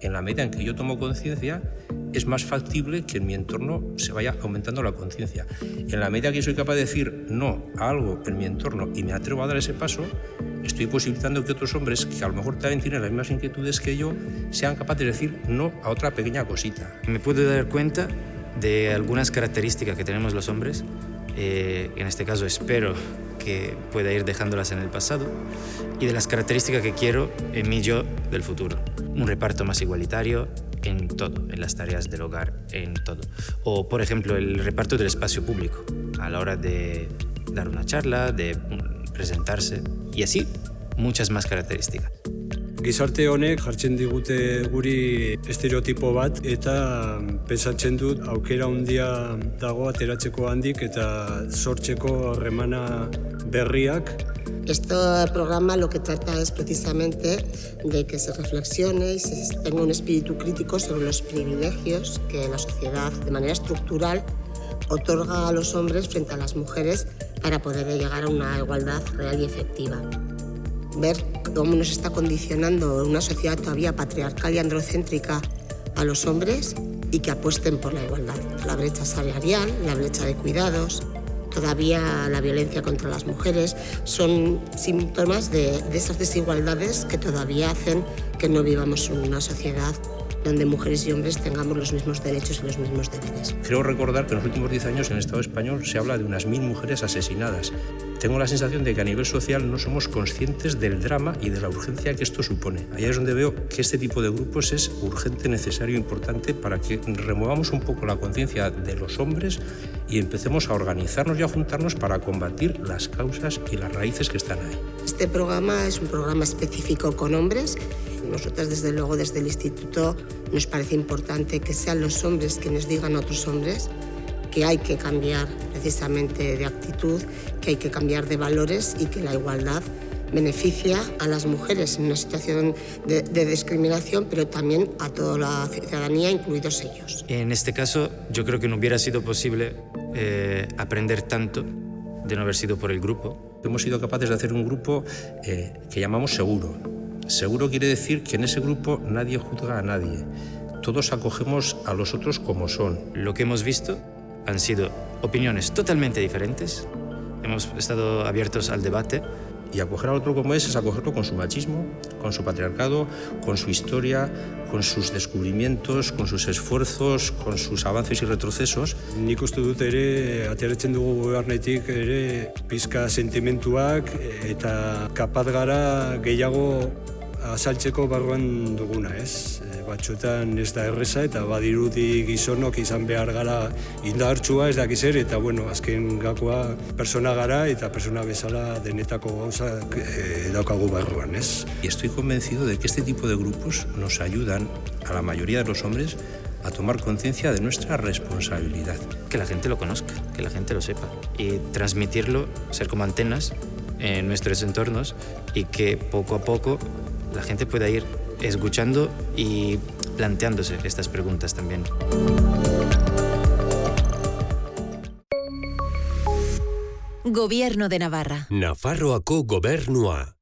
En la medida en que yo tomo conciencia, es más factible que en mi entorno se vaya aumentando la conciencia. En la medida que soy capaz de decir no a algo en mi entorno y me atrevo a dar ese paso, estoy posibilitando que otros hombres, que a lo mejor también tienen las mismas inquietudes que yo, sean capaces de decir no a otra pequeña cosita. Me puedo dar cuenta de algunas características que tenemos los hombres, eh, en este caso espero que pueda ir dejándolas en el pasado, y de las características que quiero en mi yo del futuro. Un reparto más igualitario, en todo, en las tareas del hogar, en todo. O, por ejemplo, el reparto del espacio público, a la hora de dar una charla, de presentarse, y así muchas más características. Gizarte honek jartzen digute guri estereotipo bat eta pensatzen dut aukera handia dago ateratzeko handik eta sortzeko harremana berriak Este programa lo que trata es precisamente de que se reflexione y se tenga un espíritu crítico sobre los privilegios que la sociedad de manera estructural otorga a los hombres frente a las mujeres para poder llegar a una igualdad real y efectiva. Ver cómo nos está condicionando una sociedad todavía patriarcal y androcéntrica a los hombres y que apuesten por la igualdad. La brecha salarial, la brecha de cuidados, todavía la violencia contra las mujeres, son síntomas de, de esas desigualdades que todavía hacen que no vivamos en una sociedad donde mujeres y hombres tengamos los mismos derechos y los mismos deberes. Creo recordar que en los últimos 10 años en el Estado español se habla de unas mil mujeres asesinadas. Tengo la sensación de que a nivel social no somos conscientes del drama y de la urgencia que esto supone. Ahí es donde veo que este tipo de grupos es urgente, necesario, importante para que removamos un poco la conciencia de los hombres y empecemos a organizarnos y a juntarnos para combatir las causas y las raíces que están ahí. Este programa es un programa específico con hombres. Nosotras, desde luego, desde el Instituto nos parece importante que sean los hombres quienes digan a otros hombres que hay que cambiar precisamente de actitud, que hay que cambiar de valores y que la igualdad beneficia a las mujeres en una situación de, de, discriminación, pero también a toda la ciudadanía, incluidos ellos. En este caso, yo creo que no hubiera sido posible eh, aprender tanto de no haber sido por el grupo. Hemos sido capaces de hacer un grupo eh, que llamamos seguro. Seguro quiere decir que en ese grupo nadie juzga a nadie. Todos acogemos a los otros como son. Lo que hemos visto han sido opiniones totalmente diferentes. Hemos estado abiertos al debate. Y acoger al otro como es es acogerlo con su machismo, con su patriarcado, con su historia, con sus descubrimientos, con sus esfuerzos, con sus avances y retrocesos. Nik uste dut ere, ateratzen dugu gobernetik ere, pizka sentimentuak eta kapaz gara gehiago azaltzeko barruan duguna, ez? batzuetan ez da erreza eta badirudi gizonok izan behar gara indartsua ez dakiz ere eta bueno, azken gakoa persona gara eta persona bezala denetako gauza e, daukagu barruan, ez? Y estoy convencido de que este tipo de grupos nos ayudan a la mayoría de los hombres a tomar conciencia de nuestra responsabilidad. Que la gente lo conozca, que la gente lo sepa y transmitirlo, ser como antenas en nuestros entornos y que poco a poco la gente pueda ir escuchando y planteándose estas preguntas también. Gobierno de Navarra. Nafarroako gobernua.